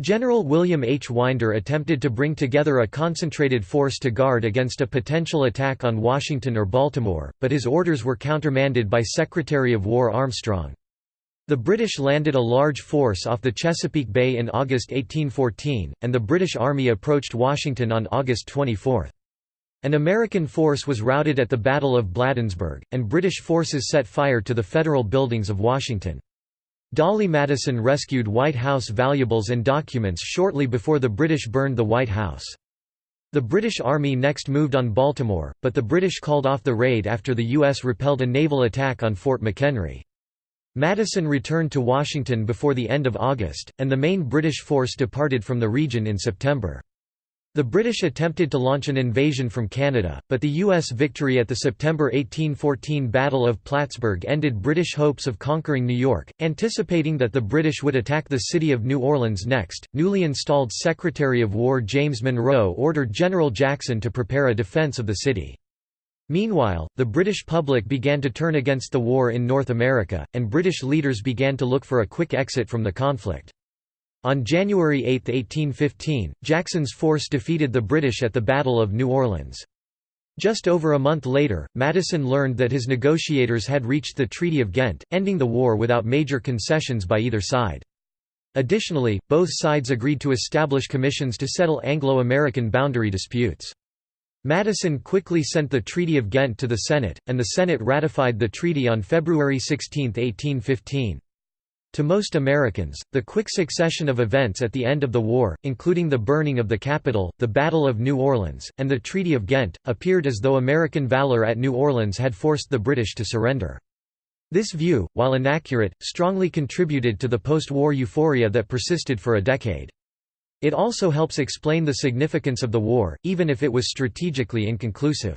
General William H. Winder attempted to bring together a concentrated force to guard against a potential attack on Washington or Baltimore, but his orders were countermanded by Secretary of War Armstrong. The British landed a large force off the Chesapeake Bay in August 1814, and the British Army approached Washington on August 24. An American force was routed at the Battle of Bladensburg, and British forces set fire to the federal buildings of Washington. Dolley Madison rescued White House valuables and documents shortly before the British burned the White House. The British Army next moved on Baltimore, but the British called off the raid after the U.S. repelled a naval attack on Fort McHenry. Madison returned to Washington before the end of August, and the main British force departed from the region in September. The British attempted to launch an invasion from Canada, but the U.S. victory at the September 1814 Battle of Plattsburgh ended British hopes of conquering New York. Anticipating that the British would attack the city of New Orleans next, newly installed Secretary of War James Monroe ordered General Jackson to prepare a defense of the city. Meanwhile, the British public began to turn against the war in North America, and British leaders began to look for a quick exit from the conflict. On January 8, 1815, Jackson's force defeated the British at the Battle of New Orleans. Just over a month later, Madison learned that his negotiators had reached the Treaty of Ghent, ending the war without major concessions by either side. Additionally, both sides agreed to establish commissions to settle Anglo-American boundary disputes. Madison quickly sent the Treaty of Ghent to the Senate, and the Senate ratified the treaty on February 16, 1815. To most Americans, the quick succession of events at the end of the war, including the burning of the Capitol, the Battle of New Orleans, and the Treaty of Ghent, appeared as though American valor at New Orleans had forced the British to surrender. This view, while inaccurate, strongly contributed to the post-war euphoria that persisted for a decade. It also helps explain the significance of the war, even if it was strategically inconclusive.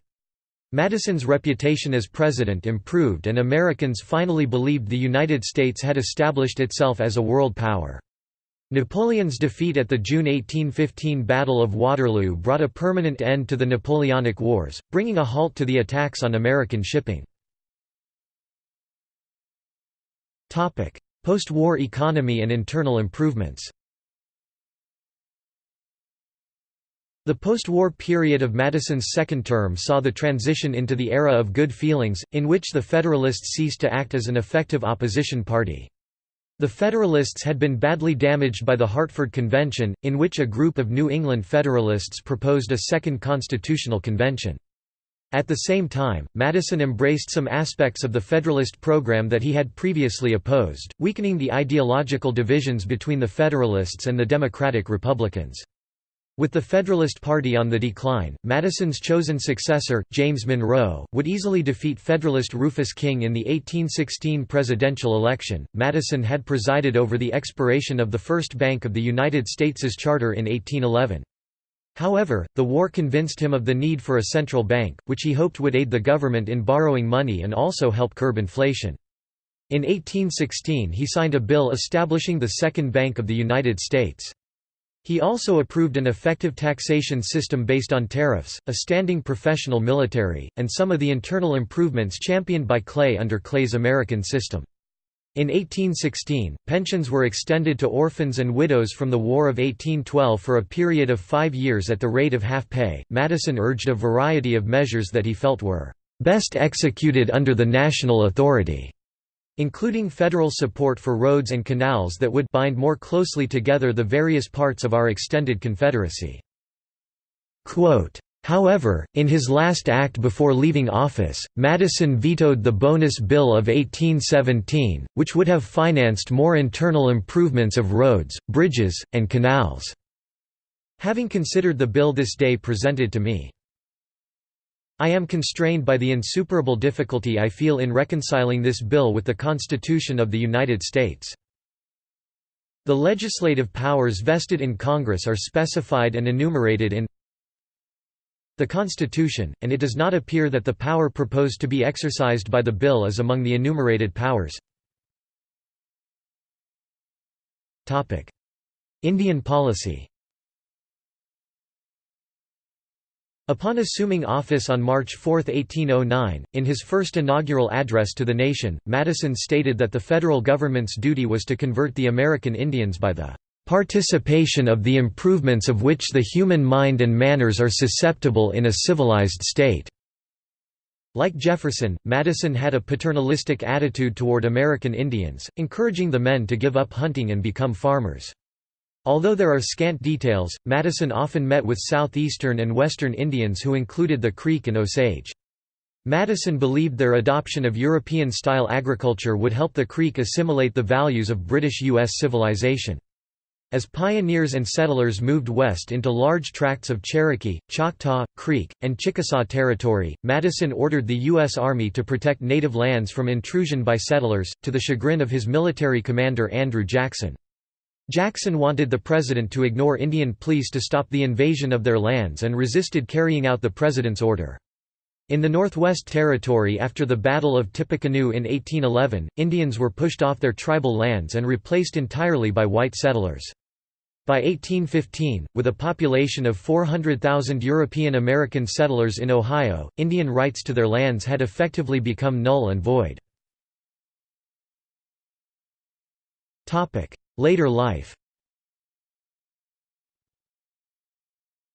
Madison's reputation as president improved and Americans finally believed the United States had established itself as a world power. Napoleon's defeat at the June 1815 Battle of Waterloo brought a permanent end to the Napoleonic Wars, bringing a halt to the attacks on American shipping. Post-war economy and internal improvements The post-war period of Madison's second term saw the transition into the era of good feelings, in which the Federalists ceased to act as an effective opposition party. The Federalists had been badly damaged by the Hartford Convention, in which a group of New England Federalists proposed a second constitutional convention. At the same time, Madison embraced some aspects of the Federalist program that he had previously opposed, weakening the ideological divisions between the Federalists and the Democratic Republicans. With the Federalist Party on the decline, Madison's chosen successor, James Monroe, would easily defeat Federalist Rufus King in the 1816 presidential election. Madison had presided over the expiration of the First Bank of the United States' charter in 1811. However, the war convinced him of the need for a central bank, which he hoped would aid the government in borrowing money and also help curb inflation. In 1816 he signed a bill establishing the Second Bank of the United States. He also approved an effective taxation system based on tariffs, a standing professional military, and some of the internal improvements championed by Clay under Clay's American system. In 1816, pensions were extended to orphans and widows from the War of 1812 for a period of five years at the rate of half pay. Madison urged a variety of measures that he felt were best executed under the national authority including federal support for roads and canals that would bind more closely together the various parts of our extended Confederacy. Quote, However, in his last act before leaving office, Madison vetoed the Bonus Bill of 1817, which would have financed more internal improvements of roads, bridges, and canals. Having considered the bill this day presented to me, I am constrained by the insuperable difficulty I feel in reconciling this bill with the Constitution of the United States. The legislative powers vested in Congress are specified and enumerated in the Constitution, and it does not appear that the power proposed to be exercised by the bill is among the enumerated powers. Indian policy Upon assuming office on March 4, 1809, in his first inaugural address to the nation, Madison stated that the federal government's duty was to convert the American Indians by the "...participation of the improvements of which the human mind and manners are susceptible in a civilized state." Like Jefferson, Madison had a paternalistic attitude toward American Indians, encouraging the men to give up hunting and become farmers. Although there are scant details, Madison often met with southeastern and western Indians who included the Creek and Osage. Madison believed their adoption of European-style agriculture would help the Creek assimilate the values of British U.S. civilization. As pioneers and settlers moved west into large tracts of Cherokee, Choctaw, Creek, and Chickasaw territory, Madison ordered the U.S. Army to protect native lands from intrusion by settlers, to the chagrin of his military commander Andrew Jackson. Jackson wanted the president to ignore Indian pleas to stop the invasion of their lands and resisted carrying out the president's order. In the Northwest Territory after the Battle of Tippecanoe in 1811, Indians were pushed off their tribal lands and replaced entirely by white settlers. By 1815, with a population of 400,000 European American settlers in Ohio, Indian rights to their lands had effectively become null and void. Later life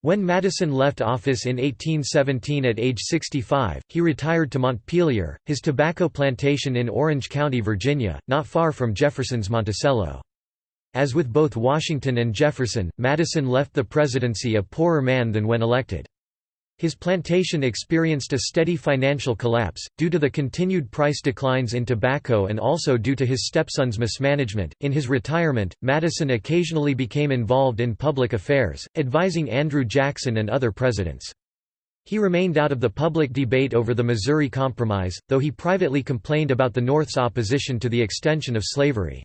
When Madison left office in 1817 at age 65, he retired to Montpelier, his tobacco plantation in Orange County, Virginia, not far from Jefferson's Monticello. As with both Washington and Jefferson, Madison left the presidency a poorer man than when elected. His plantation experienced a steady financial collapse, due to the continued price declines in tobacco and also due to his stepson's mismanagement. In his retirement, Madison occasionally became involved in public affairs, advising Andrew Jackson and other presidents. He remained out of the public debate over the Missouri Compromise, though he privately complained about the North's opposition to the extension of slavery.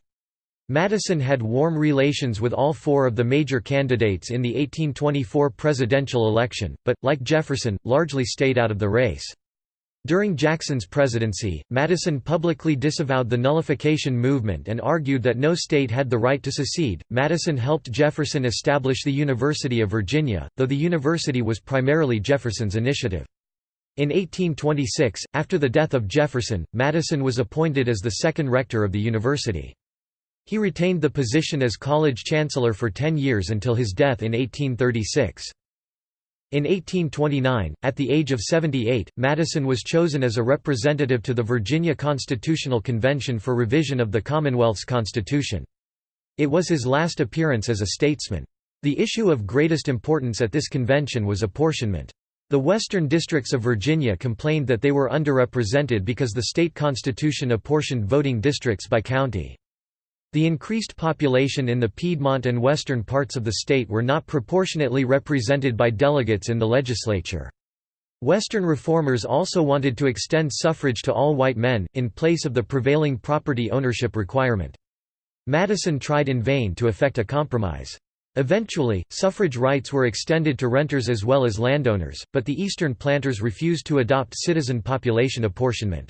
Madison had warm relations with all four of the major candidates in the 1824 presidential election, but, like Jefferson, largely stayed out of the race. During Jackson's presidency, Madison publicly disavowed the nullification movement and argued that no state had the right to secede. Madison helped Jefferson establish the University of Virginia, though the university was primarily Jefferson's initiative. In 1826, after the death of Jefferson, Madison was appointed as the second rector of the university. He retained the position as college chancellor for ten years until his death in 1836. In 1829, at the age of 78, Madison was chosen as a representative to the Virginia Constitutional Convention for revision of the Commonwealth's constitution. It was his last appearance as a statesman. The issue of greatest importance at this convention was apportionment. The western districts of Virginia complained that they were underrepresented because the state constitution apportioned voting districts by county. The increased population in the Piedmont and western parts of the state were not proportionately represented by delegates in the legislature. Western reformers also wanted to extend suffrage to all white men, in place of the prevailing property ownership requirement. Madison tried in vain to effect a compromise. Eventually, suffrage rights were extended to renters as well as landowners, but the eastern planters refused to adopt citizen population apportionment.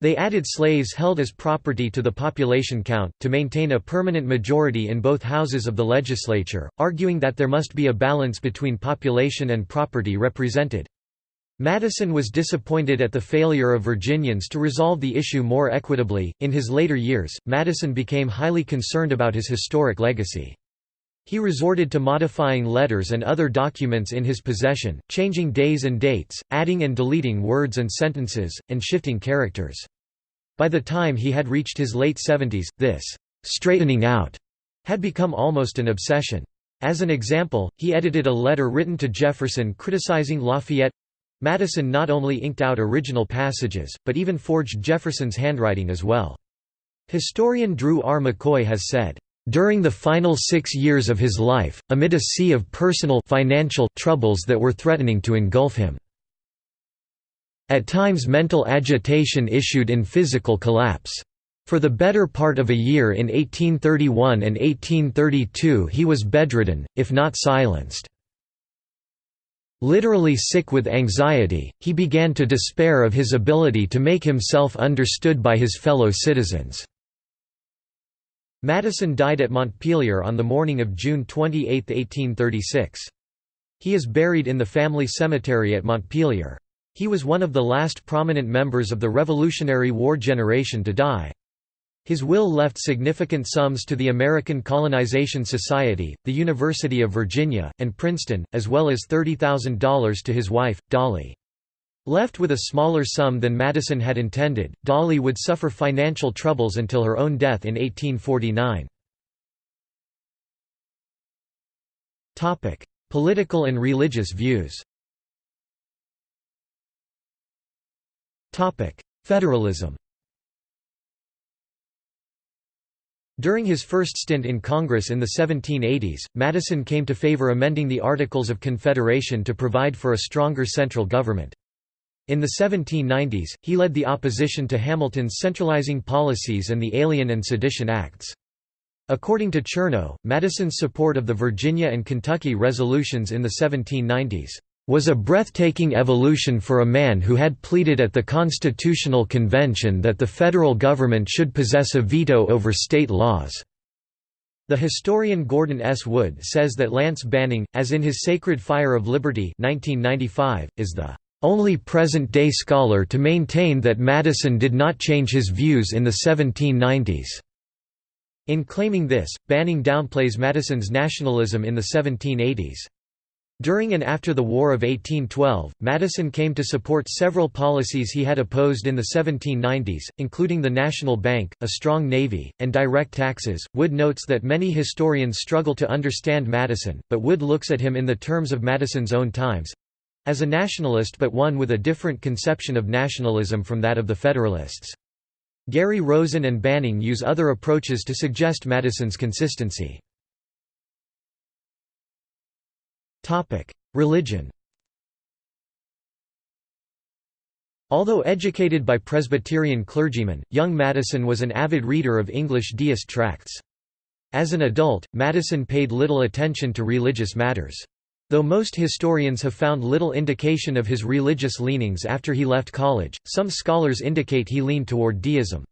They added slaves held as property to the population count, to maintain a permanent majority in both houses of the legislature, arguing that there must be a balance between population and property represented. Madison was disappointed at the failure of Virginians to resolve the issue more equitably. In his later years, Madison became highly concerned about his historic legacy. He resorted to modifying letters and other documents in his possession, changing days and dates, adding and deleting words and sentences, and shifting characters. By the time he had reached his late seventies, this «straightening out» had become almost an obsession. As an example, he edited a letter written to Jefferson criticizing Lafayette. Madison not only inked out original passages, but even forged Jefferson's handwriting as well. Historian Drew R. McCoy has said, during the final six years of his life, amid a sea of personal financial troubles that were threatening to engulf him. At times mental agitation issued in physical collapse. For the better part of a year in 1831 and 1832 he was bedridden, if not silenced. Literally sick with anxiety, he began to despair of his ability to make himself understood by his fellow citizens. Madison died at Montpelier on the morning of June 28, 1836. He is buried in the family cemetery at Montpelier. He was one of the last prominent members of the Revolutionary War generation to die. His will left significant sums to the American Colonization Society, the University of Virginia, and Princeton, as well as $30,000 to his wife, Dolley. Left with a smaller sum than Madison had intended, Dolley would suffer financial troubles until her own death in 1849. Political and religious views Federalism During his first stint in Congress in the 1780s, Madison came to favor amending the Articles of Confederation to provide for a stronger central government. In the 1790s, he led the opposition to Hamilton's centralizing policies and the Alien and Sedition Acts. According to Chernow, Madison's support of the Virginia and Kentucky resolutions in the 1790s was a breathtaking evolution for a man who had pleaded at the Constitutional Convention that the federal government should possess a veto over state laws. The historian Gordon S. Wood says that Lance Banning, as in his Sacred Fire of Liberty 1995, is the only present-day scholar to maintain that Madison did not change his views in the 1790s. In claiming this, Banning downplays Madison's nationalism in the 1780s. During and after the War of 1812, Madison came to support several policies he had opposed in the 1790s, including the National Bank, a strong navy, and direct taxes. Wood notes that many historians struggle to understand Madison, but Wood looks at him in the terms of Madison's own times as a nationalist but one with a different conception of nationalism from that of the Federalists. Gary Rosen and Banning use other approaches to suggest Madison's consistency. Religion Although educated by Presbyterian clergymen, young Madison was an avid reader of English deist tracts. As an adult, Madison paid little attention to religious matters. Though most historians have found little indication of his religious leanings after he left college, some scholars indicate he leaned toward deism.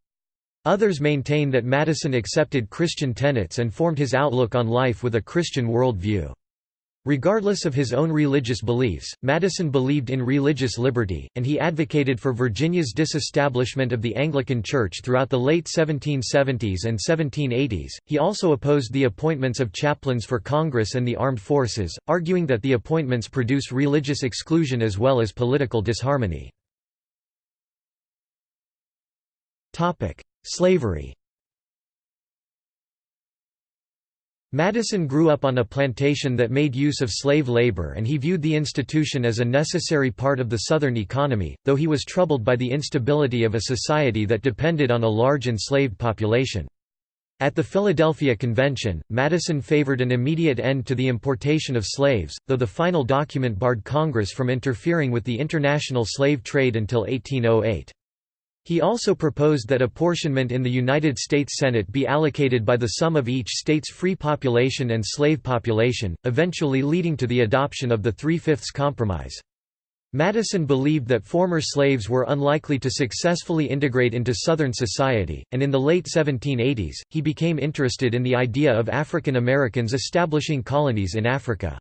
Others maintain that Madison accepted Christian tenets and formed his outlook on life with a Christian worldview. Regardless of his own religious beliefs, Madison believed in religious liberty, and he advocated for Virginia's disestablishment of the Anglican Church throughout the late 1770s and 1780s. He also opposed the appointments of chaplains for Congress and the armed forces, arguing that the appointments produce religious exclusion as well as political disharmony. Topic: Slavery Madison grew up on a plantation that made use of slave labor and he viewed the institution as a necessary part of the Southern economy, though he was troubled by the instability of a society that depended on a large enslaved population. At the Philadelphia Convention, Madison favored an immediate end to the importation of slaves, though the final document barred Congress from interfering with the international slave trade until 1808. He also proposed that apportionment in the United States Senate be allocated by the sum of each state's free population and slave population, eventually leading to the adoption of the Three-Fifths Compromise. Madison believed that former slaves were unlikely to successfully integrate into Southern society, and in the late 1780s, he became interested in the idea of African Americans establishing colonies in Africa.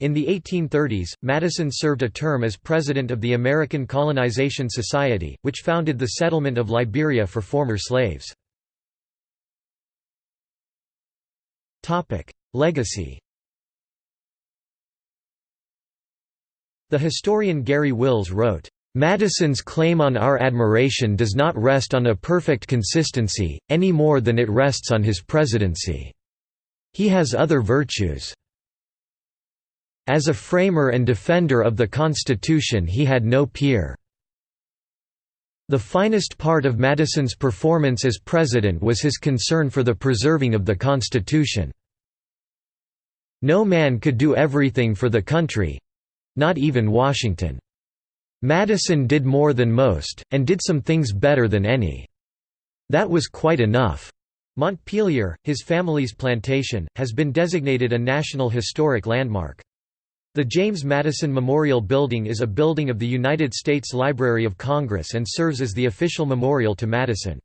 In the 1830s, Madison served a term as president of the American Colonization Society, which founded the settlement of Liberia for former slaves. Legacy The historian Garry Wills wrote, Madison's claim on our admiration does not rest on a perfect consistency, any more than it rests on his presidency. He has other virtues. As a framer and defender of the Constitution he had no peer. The finest part of Madison's performance as president was his concern for the preserving of the Constitution. No man could do everything for the country—not even Washington. Madison did more than most, and did some things better than any. That was quite enough. Montpelier, his family's plantation, has been designated a National Historic Landmark. The James Madison Memorial Building is a building of the United States Library of Congress and serves as the official memorial to Madison.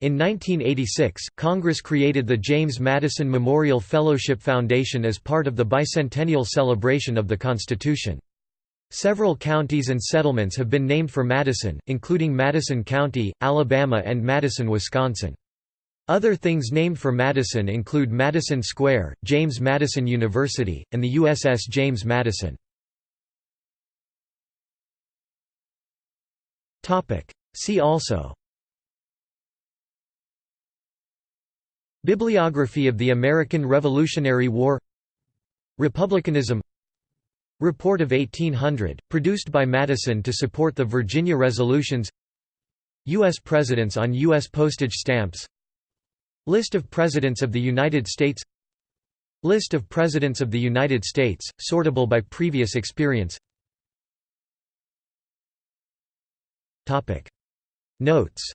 In 1986, Congress created the James Madison Memorial Fellowship Foundation as part of the bicentennial celebration of the Constitution. Several counties and settlements have been named for Madison, including Madison County, Alabama and Madison, Wisconsin. Other things named for Madison include Madison Square, James Madison University, and the USS James Madison. See also Bibliography of the American Revolutionary War Republicanism Report of 1800, produced by Madison to support the Virginia Resolutions U.S. Presidents on U.S. postage stamps List of Presidents of the United States List of Presidents of the United States, sortable by previous experience Notes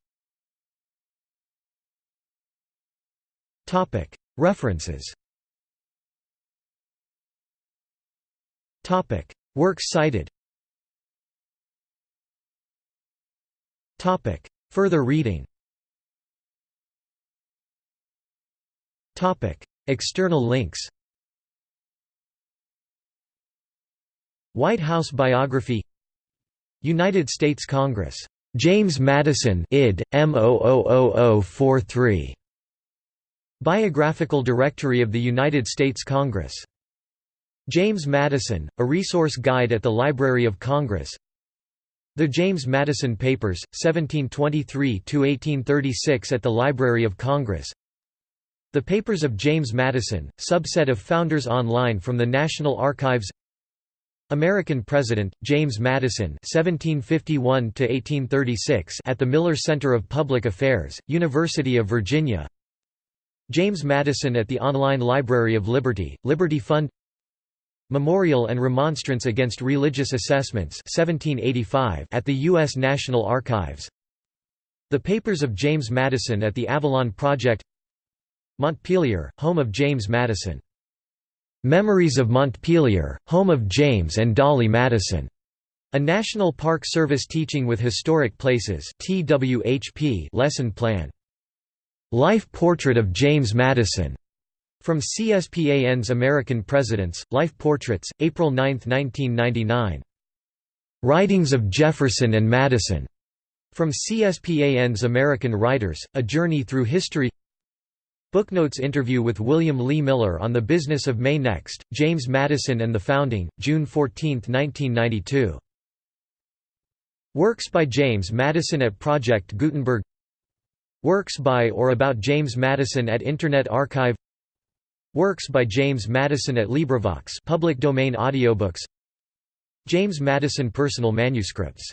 References Works cited Further reading External links White House biography United States Congress. James Madison id. M00043. Biographical Directory of the United States Congress. James Madison, a resource guide at the Library of Congress The James Madison Papers, 1723–1836 at the Library of Congress The Papers of James Madison, subset of Founders Online from the National Archives American President, James Madison (1751–1836) at the Miller Center of Public Affairs, University of Virginia. James Madison at the Online Library of Liberty, Liberty Fund. Memorial and Remonstrance Against Religious Assessments 1785 at the U.S. National Archives. The Papers of James Madison at the Avalon Project. Montpelier, home of James Madison. Memories of Montpelier, home of James and Dolley Madison. A National Park Service Teaching with Historic Places lesson plan. Life Portrait of James Madison. From CSPAN's American Presidents, Life Portraits, April 9, 1999. Writings of Jefferson and Madison. From CSPAN's American Writers, A Journey Through History Booknotes interview with William Lee Miller on the business of May Next, James Madison and the Founding, June 14, 1992. Works by James Madison at Project Gutenberg. Works by or about James Madison at Internet Archive. Works by James Madison at LibriVox public domain audiobooks. James Madison personal manuscripts